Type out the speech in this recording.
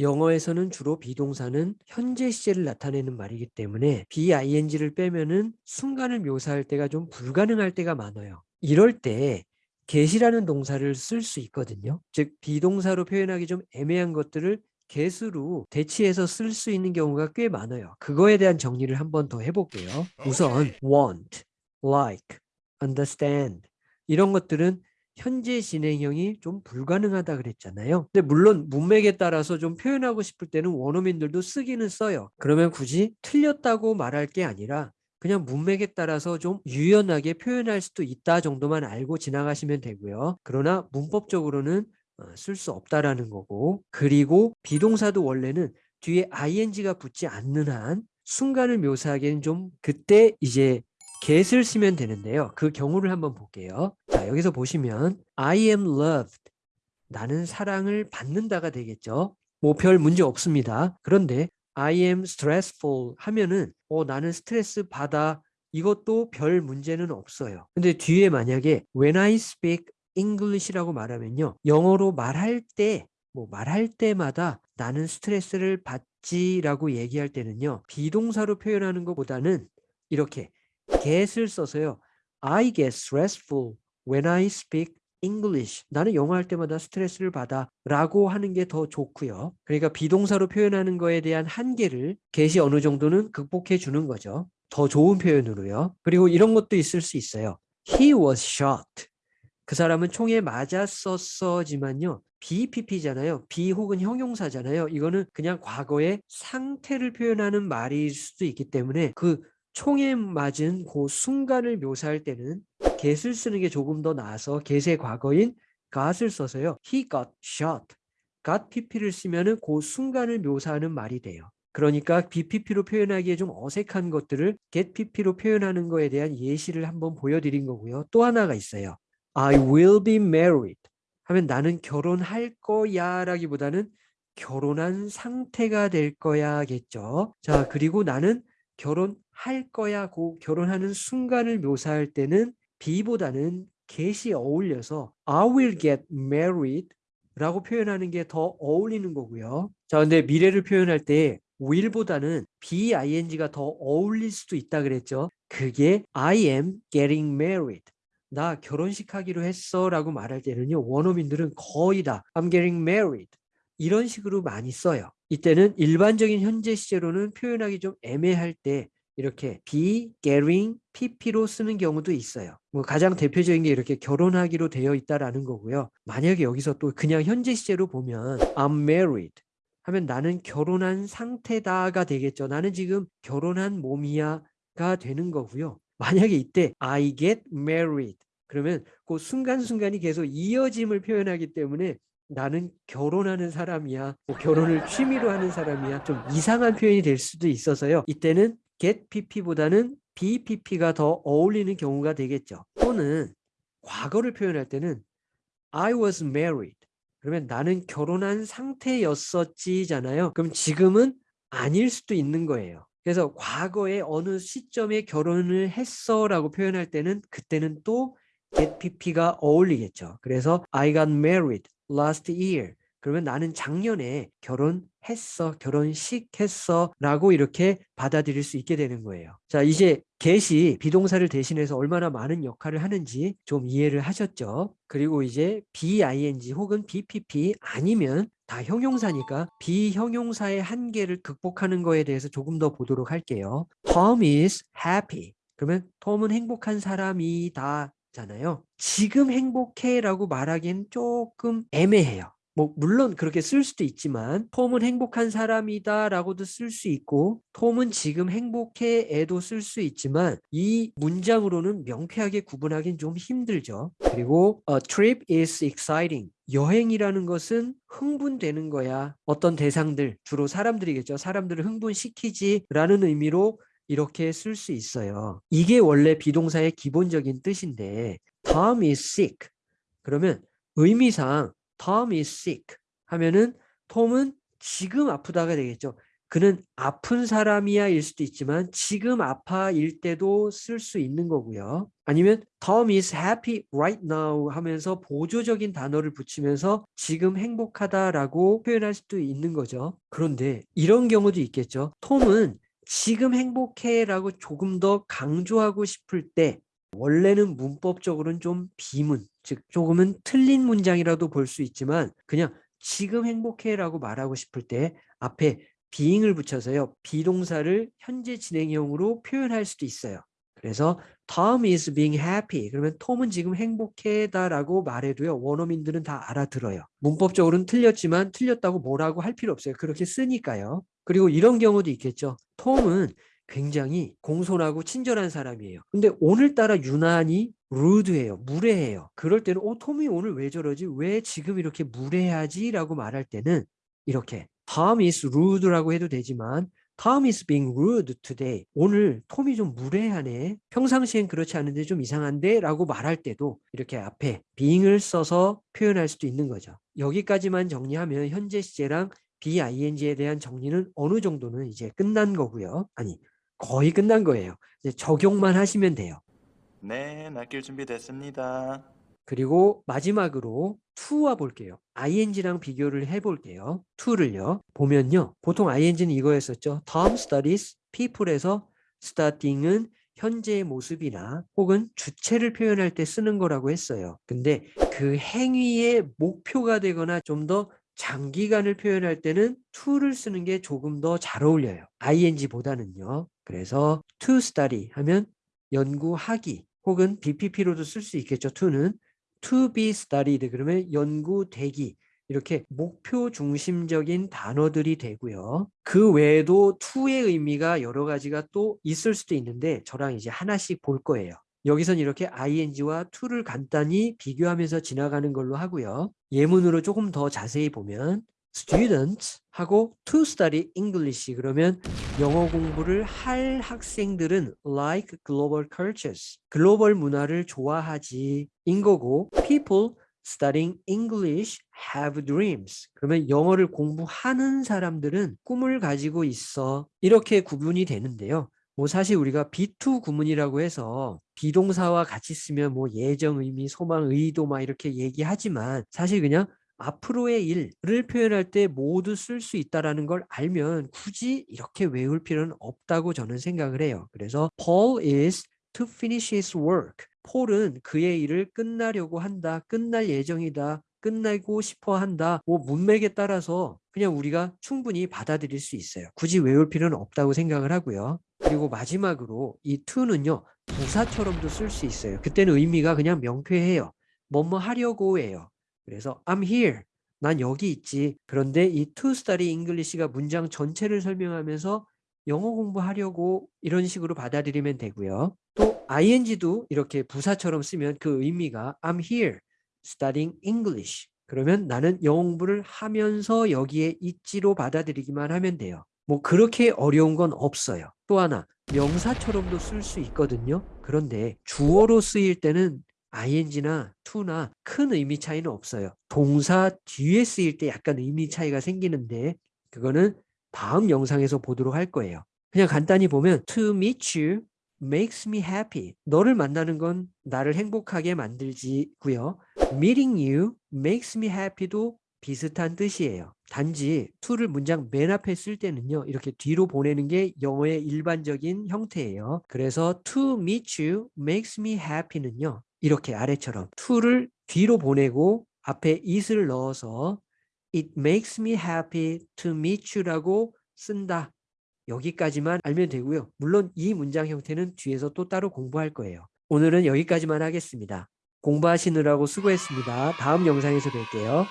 영어에서는 주로 비동사는 현재 시제를 나타내는 말이기 때문에 BING를 빼면은 순간을 묘사할 때가 좀 불가능할 때가 많아요. 이럴 때 get이라는 동사를 쓸 수 있거든요. 즉 비동사로 표현하기 좀 애매한 것들을 get으로 대치해서 쓸 수 있는 경우가 꽤 많아요. 그거에 대한 정리를 한번 더 해볼게요. 우선 want, like, understand 이런 것들은 현재 진행형이 좀 불가능하다 그랬잖아요. 근데 물론 문맥에 따라서 좀 표현하고 싶을 때는 원어민들도 쓰기는 써요. 그러면 굳이 틀렸다고 말할 게 아니라 그냥 문맥에 따라서 좀 유연하게 표현할 수도 있다 정도만 알고 지나가시면 되고요. 그러나 문법적으로는 어, 쓸수 없다라는 거고 그리고 비동사도 원래는 뒤에 ing가 붙지 않는 한 순간을 묘사하기에는 좀 그때 이제 get을 쓰면 되는데요. 그 경우를 한번 볼게요. 자, 여기서 보시면 I am loved. 나는 사랑을 받는다가 되겠죠. 뭐 별 문제 없습니다. 그런데 I am stressful 하면은 어 나는 스트레스 받아 이것도 별 문제는 없어요. 근데 뒤에 만약에 when I speak English라고 말하면요. 영어로 말할 때 뭐 말할 때마다 나는 스트레스를 받지라고 얘기할 때는요. 비동사로 표현하는 것보다는 이렇게 get을 써서요. I get stressful when I speak English. 나는 영어 할 때마다 스트레스를 받아 라고 하는 게 더 좋고요. 그러니까 비동사로 표현하는 거에 대한 한계를 get이 어느 정도는 극복해 주는 거죠. 더 좋은 표현으로요. 그리고 이런 것도 있을 수 있어요. He was shot. 그 사람은 총에 맞았었어지만요. BPP잖아요. B 혹은 형용사잖아요. 이거는 그냥 과거의 상태를 표현하는 말일 수도 있기 때문에 그 총에 맞은 그 순간을 묘사할 때는 get을 쓰는 게 조금 더 나아서 get의 과거인 got을 써서요. He got shot. got pp를 쓰면 은 그 순간을 묘사하는 말이 돼요. 그러니까 BPP로 표현하기에 좀 어색한 것들을 get pp로 표현하는 거에 대한 예시를 한번 보여드린 거고요. 또 하나가 있어요. I will be married 하면 나는 결혼할 거야 라기보다는 결혼한 상태가 될 거야겠죠. 자 그리고 나는 결혼할 거야 고 결혼하는 순간을 묘사할 때는 be보다는 get이 어울려서 I will get married 라고 표현하는 게 더 어울리는 거고요. 자, 근데 미래를 표현할 때 will보다는 bing가 더 어울릴 수도 있다 그랬죠. 그게 I am getting married. 나 결혼식 하기로 했어 라고 말할 때는요. 원어민들은 거의 다 I'm getting married. 이런 식으로 많이 써요. 이때는 일반적인 현재 시제로는 표현하기 좀 애매할 때 이렇게 be, getting, pp로 쓰는 경우도 있어요. 뭐 가장 대표적인 게 이렇게 결혼하기로 되어 있다라는 거고요. 만약에 여기서 또 그냥 현재 시제로 보면 I'm married 하면 나는 결혼한 상태다가 되겠죠. 나는 지금 결혼한 몸이야가 되는 거고요. 만약에 이때 I get married 그러면 그 순간순간이 계속 이어짐을 표현하기 때문에 나는 결혼하는 사람이야. 뭐 결혼을 취미로 하는 사람이야. 좀 이상한 표현이 될 수도 있어서요. 이때는 get pp보다는 bpp가 더 어울리는 경우가 되겠죠. 또는 과거를 표현할 때는 I was married. 그러면 나는 결혼한 상태였었지잖아요. 그럼 지금은 아닐 수도 있는 거예요. 그래서 과거에 어느 시점에 결혼을 했어 라고 표현할 때는 그때는 또 get pp가 어울리겠죠. 그래서 I got married last year. 그러면 나는 작년에 결혼했어, 결혼식 했어 라고 이렇게 받아들일 수 있게 되는 거예요. 자, 이제 get이 비동사를 대신해서 얼마나 많은 역할을 하는지 좀 이해를 하셨죠? 그리고 이제 BING 혹은 BPP 아니면 다 형용사니까 비형용사의 한계를 극복하는 거에 대해서 조금 더 보도록 할게요. Tom is happy. 그러면 톰은 행복한 사람이다 잖아요. 지금 행복해라고 말하기엔 조금 애매해요. 뭐 물론 그렇게 쓸 수도 있지만 톰은 행복한 사람이다 라고도 쓸 수 있고 톰은 지금 행복해 에도 쓸 수 있지만 이 문장으로는 명쾌하게 구분하기는 좀 힘들죠. 그리고 a trip is exciting. 여행이라는 것은 흥분되는 거야. 어떤 대상들, 주로 사람들이겠죠. 사람들을 흥분시키지 라는 의미로 이렇게 쓸 수 있어요. 이게 원래 비동사의 기본적인 뜻인데 Tom is sick. 그러면 의미상 Tom is sick 하면은 톰은 지금 아프다가 되겠죠. 그는 아픈 사람이야 일 수도 있지만 지금 아파일 때도 쓸 수 있는 거고요. 아니면 Tom is happy right now 하면서 보조적인 단어를 붙이면서 지금 행복하다라고 표현할 수도 있는 거죠. 그런데 이런 경우도 있겠죠. 톰은 지금 행복해라고 조금 더 강조하고 싶을 때 원래는 문법적으로는 좀 비문, 즉 조금은 틀린 문장이라도 볼 수 있지만 그냥 지금 행복해라고 말하고 싶을 때 앞에 being을 붙여서요. 비동사를 현재 진행형으로 표현할 수도 있어요. 그래서 Tom is being happy. 그러면 톰은 지금 행복해다라고 말해도요. 원어민들은 다 알아들어요. 문법적으로는 틀렸지만 틀렸다고 뭐라고 할 필요 없어요. 그렇게 쓰니까요. 그리고 이런 경우도 있겠죠. 톰은 굉장히 공손하고 친절한 사람이에요. 근데 오늘따라 유난히 rude해요. 무례해요. 그럴 때는 어, 톰이 오늘 왜 저러지? 왜 지금 이렇게 무례하지? 라고 말할 때는 이렇게 Tom is rude라고 해도 되지만 Tom is being rude today. 오늘 톰이 좀 무례하네. 평상시엔 그렇지 않은데 좀 이상한데? 라고 말할 때도 이렇게 앞에 being을 써서 표현할 수도 있는 거죠. 여기까지만 정리하면 현재 시제랑 BING에 대한 정리는 어느 정도는 이제 끝난 거고요. 아니 거의 끝난 거예요. 이제 적용만 하시면 돼요. 네, 맡길 준비 됐습니다. 그리고 마지막으로 to와 볼게요. ing랑 비교를 해볼게요. to를요. 보면요. 보통 ing는 이거였었죠. Tom studies people에서 studying은 현재의 모습이나 혹은 주체를 표현할 때 쓰는 거라고 했어요. 근데 그 행위의 목표가 되거나 좀 더 장기간을 표현할 때는 to를 쓰는 게 조금 더 잘 어울려요. ing보다는요. 그래서 to study 하면 연구하기 혹은 BPP로도 쓸 수 있겠죠. to는 to be studied 그러면 연구되기 이렇게 목표 중심적인 단어들이 되고요. 그 외에도 to의 의미가 여러 가지가 또 있을 수도 있는데 저랑 이제 하나씩 볼 거예요. 여기선 이렇게 ing와 to를 간단히 비교하면서 지나가는 걸로 하고요. 예문으로 조금 더 자세히 보면 students 하고 to study English. 그러면 영어 공부를 할 학생들은 like global cultures 글로벌 문화를 좋아하지 인 거고 people studying English have dreams. 그러면 영어를 공부하는 사람들은 꿈을 가지고 있어. 이렇게 구분이 되는데요. 뭐 사실 우리가 B2 구문이라고 해서 비동사와 같이 쓰면 뭐 예정 의미, 소망, 의도 막 이렇게 얘기하지만 사실 그냥 앞으로의 일을 표현할 때 모두 쓸 수 있다는 걸 알면 굳이 이렇게 외울 필요는 없다고 저는 생각을 해요. 그래서 Paul is to finish his work. 폴은 그의 일을 끝나려고 한다. 끝날 예정이다. 끝내고 싶어 한다. 뭐 문맥에 따라서 그냥 우리가 충분히 받아들일 수 있어요. 굳이 외울 필요는 없다고 생각을 하고요. 그리고 마지막으로 이 to는요. 부사처럼도 쓸 수 있어요. 그때는 의미가 그냥 명쾌해요. 뭐뭐 하려고예요. 그래서 I'm here. 난 여기 있지. 그런데 이 to study English가 문장 전체를 설명하면서 영어 공부하려고 이런 식으로 받아들이면 되고요. 또 ing도 이렇게 부사처럼 쓰면 그 의미가 I'm here studying English. 그러면 나는 영어 공부를 하면서 여기에 있지로 받아들이기만 하면 돼요. 뭐 그렇게 어려운 건 없어요. 또 하나 명사처럼도 쓸 수 있거든요. 그런데 주어로 쓰일 때는 ing나 to나 큰 의미 차이는 없어요. 동사 뒤에 쓰일 때 약간 의미 차이가 생기는데 그거는 다음 영상에서 보도록 할 거예요. 그냥 간단히 보면 to meet you makes me happy. 너를 만나는 건 나를 행복하게 만들지고요. meeting you makes me happy도 비슷한 뜻이에요. 단지 to를 문장 맨 앞에 쓸 때는요. 이렇게 뒤로 보내는 게 영어의 일반적인 형태예요. 그래서 to meet you makes me happy는요. 이렇게 아래처럼 to를 뒤로 보내고 앞에 it을 넣어서 it makes me happy to meet you라고 쓴다. 여기까지만 알면 되고요. 물론 이 문장 형태는 뒤에서 또 따로 공부할 거예요. 오늘은 여기까지만 하겠습니다. 공부하시느라고 수고했습니다. 다음 영상에서 뵐게요.